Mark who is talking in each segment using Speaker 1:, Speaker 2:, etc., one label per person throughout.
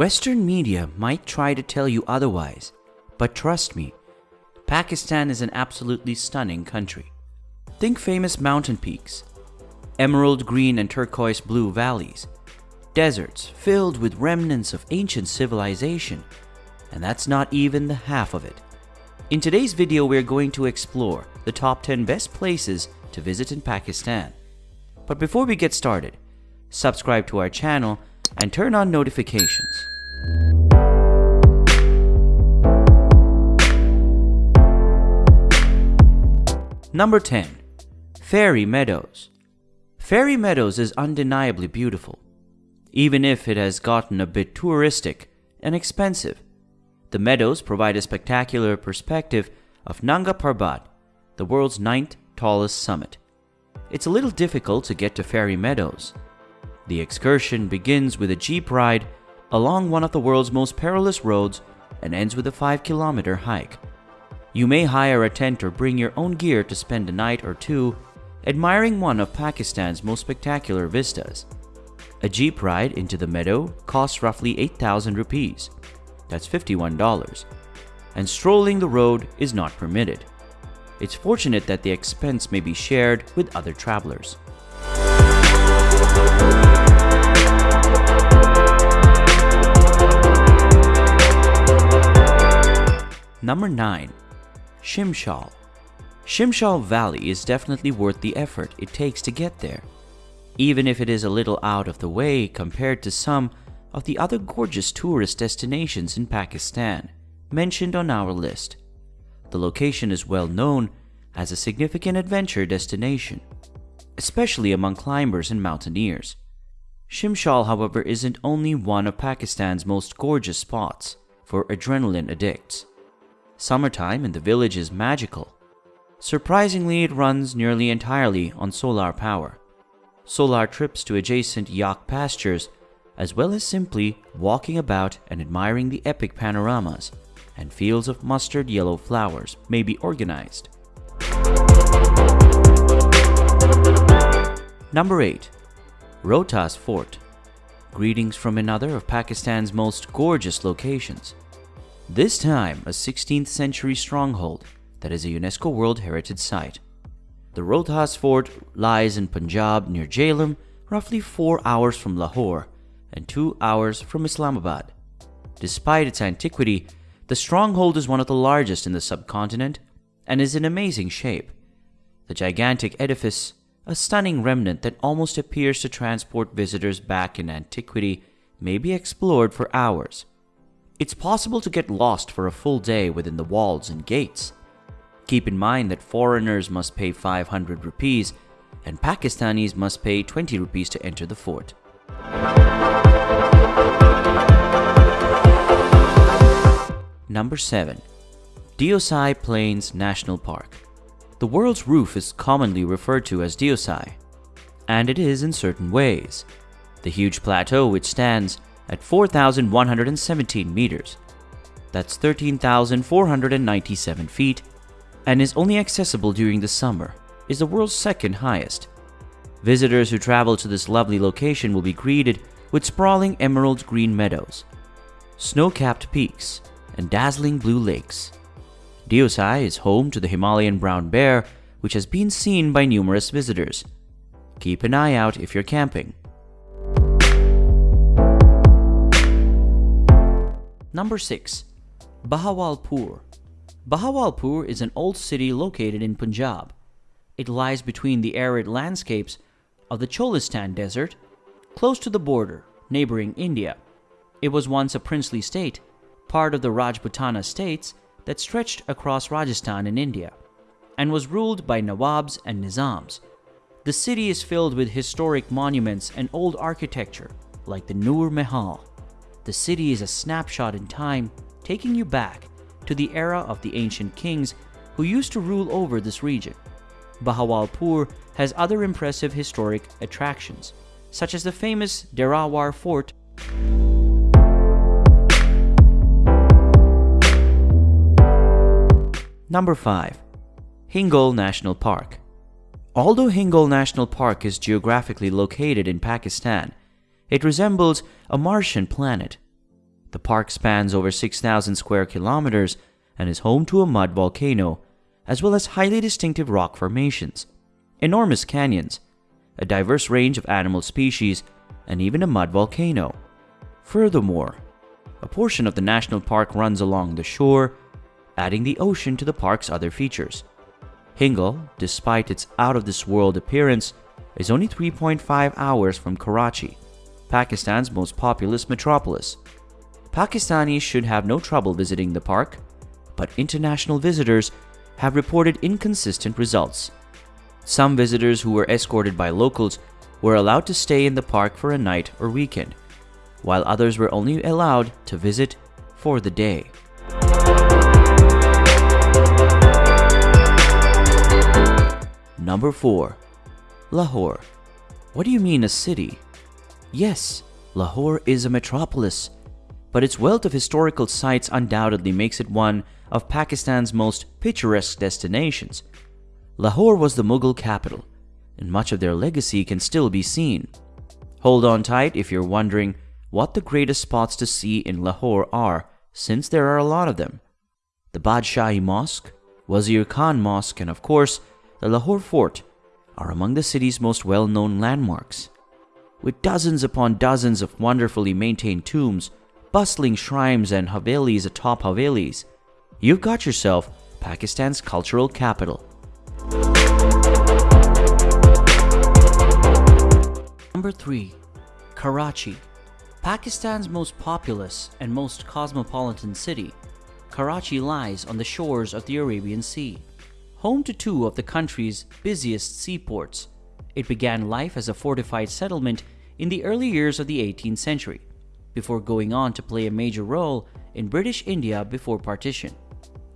Speaker 1: Western media might try to tell you otherwise, but trust me, Pakistan is an absolutely stunning country. Think famous mountain peaks, emerald green and turquoise blue valleys, deserts filled with remnants of ancient civilization, and that's not even the half of it. In today's video, we're going to explore the top 10 best places to visit in Pakistan. But before we get started, subscribe to our channel and turn on notifications. Number 10. Fairy Meadows Fairy Meadows is undeniably beautiful, even if it has gotten a bit touristic and expensive. The meadows provide a spectacular perspective of Nanga Parbat, the world's ninth tallest summit. It's a little difficult to get to Fairy Meadows. The excursion begins with a jeep ride along one of the world's most perilous roads and ends with a 5 kilometer hike. You may hire a tent or bring your own gear to spend a night or two admiring one of Pakistan's most spectacular vistas. A jeep ride into the meadow costs roughly 8,000 rupees. That's $51. And strolling the road is not permitted. It's fortunate that the expense may be shared with other travelers. Number 9. Shimshal Shimshal Valley is definitely worth the effort it takes to get there, even if it is a little out of the way compared to some of the other gorgeous tourist destinations in Pakistan mentioned on our list. The location is well known as a significant adventure destination, especially among climbers and mountaineers. Shimshal, however, isn't only one of Pakistan's most gorgeous spots for adrenaline addicts. Summertime in the village is magical. Surprisingly, it runs nearly entirely on solar power. Solar trips to adjacent yak pastures as well as simply walking about and admiring the epic panoramas and fields of mustard yellow flowers may be organized. Number 8. Rohtas Fort Greetings from another of Pakistan's most gorgeous locations. This time a 16th century stronghold that is a UNESCO World Heritage Site. The Rohtas Fort lies in Punjab near Jhelum, roughly 4 hours from Lahore and two hours from Islamabad. Despite its antiquity, the stronghold is one of the largest in the subcontinent and is in amazing shape. The gigantic edifice, a stunning remnant that almost appears to transport visitors back in antiquity, may be explored for hours. It's possible to get lost for a full day within the walls and gates. Keep in mind that foreigners must pay 500 rupees and Pakistanis must pay 20 rupees to enter the fort. Number 7. Deosai Plains National Park The world's roof is commonly referred to as Deosai, and it is in certain ways. The huge plateau which stands at 4,117 meters, that's 13,497 feet, and is only accessible during the summer, is the world's second highest. Visitors who travel to this lovely location will be greeted with sprawling emerald green meadows, snow-capped peaks, and dazzling blue lakes. Deosai is home to the Himalayan brown bear, which has been seen by numerous visitors. Keep an eye out if you're camping. Number 6. Bahawalpur Bahawalpur is an old city located in Punjab. It lies between the arid landscapes of the Cholistan Desert, close to the border, neighboring India. It was once a princely state, part of the Rajputana states that stretched across Rajasthan in India, and was ruled by Nawabs and Nizams. The city is filled with historic monuments and old architecture, like the Noor Mahal. The city is a snapshot in time, taking you back to the era of the ancient kings who used to rule over this region. Bahawalpur has other impressive historic attractions, such as the famous Derawar Fort. Number 5. Hingol National Park Although Hingol National Park is geographically located in Pakistan, it resembles a Martian planet. The park spans over 6,000 square kilometers and is home to a mud volcano, as well as highly distinctive rock formations, enormous canyons, a diverse range of animal species, and even a mud volcano. Furthermore, a portion of the national park runs along the shore, adding the ocean to the park's other features. Hingol, despite its out-of-this-world appearance, is only 3.5 hours from Karachi, Pakistan's most populous metropolis. Pakistanis should have no trouble visiting the park, but international visitors have reported inconsistent results. Some visitors who were escorted by locals were allowed to stay in the park for a night or weekend, while others were only allowed to visit for the day. Number 4. Lahore. What do you mean a city? Yes, Lahore is a metropolis, but its wealth of historical sites undoubtedly makes it one of Pakistan's most picturesque destinations. Lahore was the Mughal capital, and much of their legacy can still be seen. Hold on tight if you're wondering what the greatest spots to see in Lahore are, since there are a lot of them. The Badshahi Mosque, Wazir Khan Mosque, and of course, the Lahore Fort are among the city's most well-known landmarks. With dozens upon dozens of wonderfully maintained tombs, bustling shrines and havelis atop havelis, you've got yourself Pakistan's cultural capital. Number 3. Karachi Pakistan's most populous and most cosmopolitan city, Karachi lies on the shores of the Arabian Sea. Home to two of the country's busiest seaports, it began life as a fortified settlement in the early years of the 18th century, before going on to play a major role in British India before partition.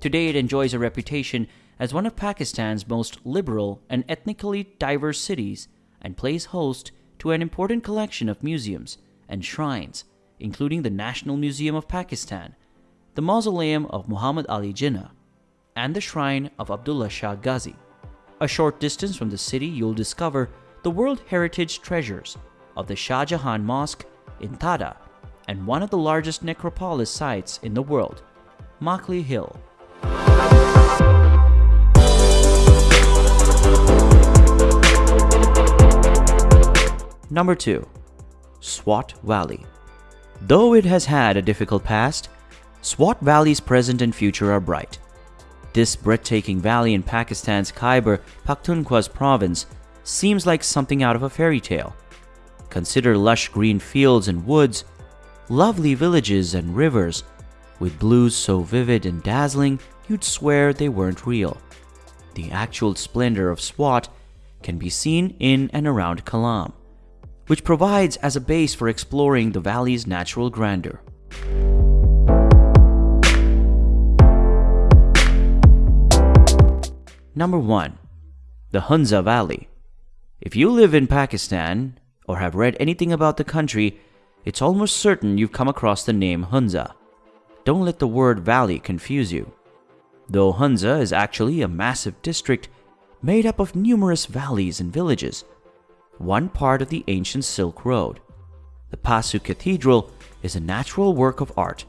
Speaker 1: Today it enjoys a reputation as one of Pakistan's most liberal and ethnically diverse cities and plays host to an important collection of museums and shrines, including the National Museum of Pakistan, the Mausoleum of Muhammad Ali Jinnah, and the Shrine of Abdullah Shah Ghazi. A short distance from the city, you'll discover the World Heritage treasures of the Shah Jahan Mosque in Thatta and one of the largest necropolis sites in the world, Makli Hill. Number 2. Swat Valley. Though it has had a difficult past, Swat Valley's present and future are bright. This breathtaking valley in Pakistan's Khyber Pakhtunkhwa's province seems like something out of a fairy tale. Consider lush green fields and woods, lovely villages and rivers, with blues so vivid and dazzling you'd swear they weren't real. The actual splendor of Swat can be seen in and around Kalam which provides as a base for exploring the valley's natural grandeur. Number 1. The Hunza Valley. If you live in Pakistan or have read anything about the country, it's almost certain you've come across the name Hunza. Don't let the word valley confuse you. Though Hunza is actually a massive district made up of numerous valleys and villages, one part of the ancient Silk Road. The Pasu Cathedral is a natural work of art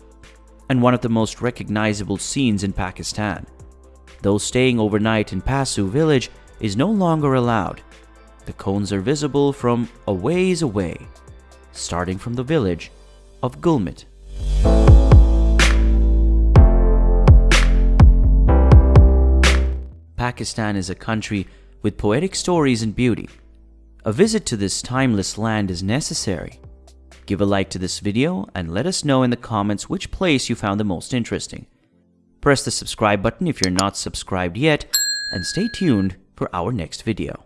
Speaker 1: and one of the most recognizable scenes in Pakistan. Though staying overnight in Pasu village is no longer allowed, the cones are visible from a ways away, starting from the village of Gulmit. Pakistan is a country with poetic stories and beauty. A visit to this timeless land is necessary. Give a like to this video and let us know in the comments which place you found the most interesting. Press the subscribe button if you're not subscribed yet and stay tuned for our next video.